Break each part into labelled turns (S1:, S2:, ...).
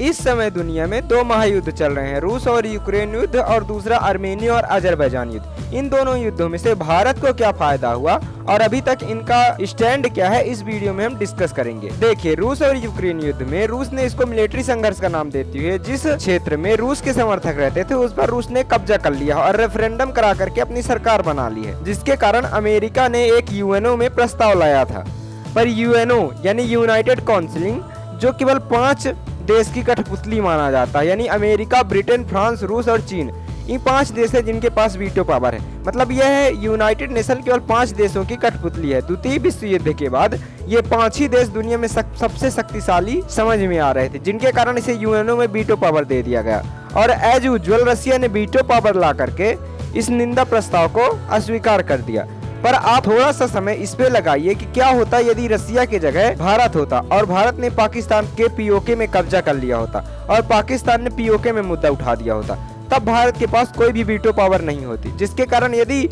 S1: इस समय दुनिया में दो महायुद्ध चल रहे हैं, रूस और यूक्रेन युद्ध और दूसरा आर्मेनिया और अजरबैजान युद्ध। इन दोनों युद्धों में से भारत को क्या फ़ायदा हुआ और अभी तक इनका स्टैंड क्या है, इस वीडियो में हम डिस्कस करेंगे। देखिए, रूस और यूक्रेन युद्ध में रूस ने इसको मिलिट्री संघर्ष का नाम देती हुए जिस क्षेत्र में रूस के समर्थक रहते थे, उस पर रूस ने कब्जा कर लिया और रेफरेंडम करा करके अपनी सरकार बना ली है, जिसके कारण अमेरिका ने एक यूएनओ में प्रस्ताव लाया था। पर यूएनओ, यानी यूनाइटेड काउंसिलिंग जो केवल पाँच देश की कठपुतली माना जाता है यानी अमेरिका ब्रिटेन फ्रांस रूस और चीन। इन पाँच देश है जिनके पास वीटो पावर है। मतलब यह है यूनाइटेड नेशन केवल पाँच देशों की कठपुतली है। द्वितीय विश्व युद्ध के बाद ये पाँच ही देश दुनिया में सक, सबसे शक्तिशाली समझ में आ रहे थे जिनके कारण इसे यूएनओ में वीटो पावर दे दिया गया। और एज यूजल रशिया ने वीटो पावर ला करके इस निंदा प्रस्ताव को अस्वीकार कर दिया। पर आप थोड़ा सा समय इस पे लगाइए कि क्या होता यदि रसिया की जगह भारत होता और भारत ने पाकिस्तान के पीओके में कब्जा कर लिया होता और पाकिस्तान ने पीओके में मुद्दा उठा दिया होता, तब भारत के पास कोई भी वीटो पावर नहीं होती। जिसके कारण यदि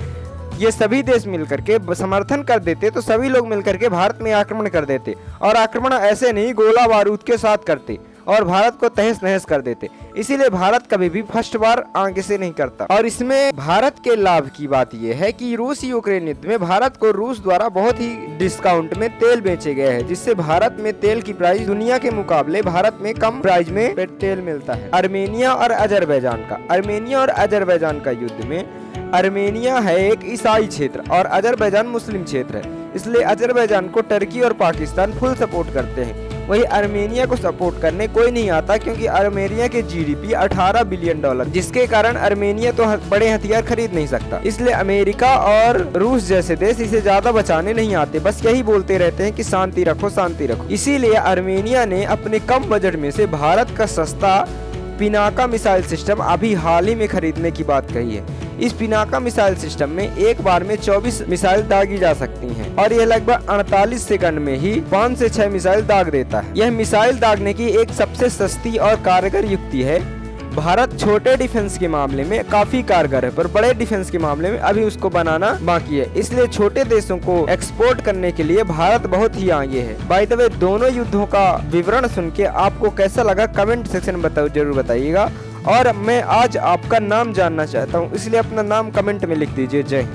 S1: ये सभी देश मिलकर के समर्थन कर देते तो सभी लोग मिलकर के भारत में आक्रमण कर देते और आक्रमण ऐसे नहीं, गोला बारूद के साथ करते। और भारत को तहस नहस कर देते। इसीलिए भारत कभी भी फ़र्स्ट बार आगे से नहीं करता। और इसमें भारत के लाभ की बात यह है कि रूस यूक्रेन युद्ध में भारत को रूस द्वारा बहुत ही डिस्काउंट में तेल बेचे गए हैं, जिससे भारत में तेल की प्राइस दुनिया के मुकाबले भारत में कम प्राइस में तेल मिलता है। अर्मेनिया और अजरबैजान का अर्मेनिया और अजरबैजान का युद्ध में अर्मेनिया है एक ईसाई क्षेत्र और अजरबैजान मुस्लिम क्षेत्र है। इसलिए अजरबैजान को टर्की और पाकिस्तान फुल सपोर्ट करते हैं। वही आर्मेनिया को सपोर्ट करने कोई नहीं आता क्योंकि आर्मेनिया के जीडीपी 18 बिलियन डॉलर, जिसके कारण आर्मेनिया तो बड़े हथियार खरीद नहीं सकता। इसलिए अमेरिका और रूस जैसे देश इसे ज़्यादा बचाने नहीं आते, बस यही बोलते रहते हैं की शांति रखो शांति रखो। इसीलिए आर्मेनिया ने अपने कम बजट में से भारत का सस्ता पिनाका मिसाइल सिस्टम अभी हाल ही में खरीदने की बात कही है। इस पिनाका मिसाइल सिस्टम में एक बार में 24 मिसाइल दागी जा सकती हैं और यह लगभग 48 सेकंड में ही 5 से 6 मिसाइल दाग देता है। यह मिसाइल दागने की एक सबसे सस्ती और कारगर युक्ति है भारत छोटे डिफेंस के मामले में काफ़ी कारगर है, पर बड़े डिफेंस के मामले में अभी उसको बनाना बाकी है। इसलिए छोटे देशों को एक्सपोर्ट करने के लिए भारत बहुत ही आगे है। बाई द वे दोनों युद्धों का विवरण सुन के आपको कैसा लगा कमेंट सेक्शन में बताओ, ज़रूर बताइएगा। और मैं आज आपका नाम जानना चाहता हूँ, इसलिए अपना नाम कमेंट में लिख दीजिए। जय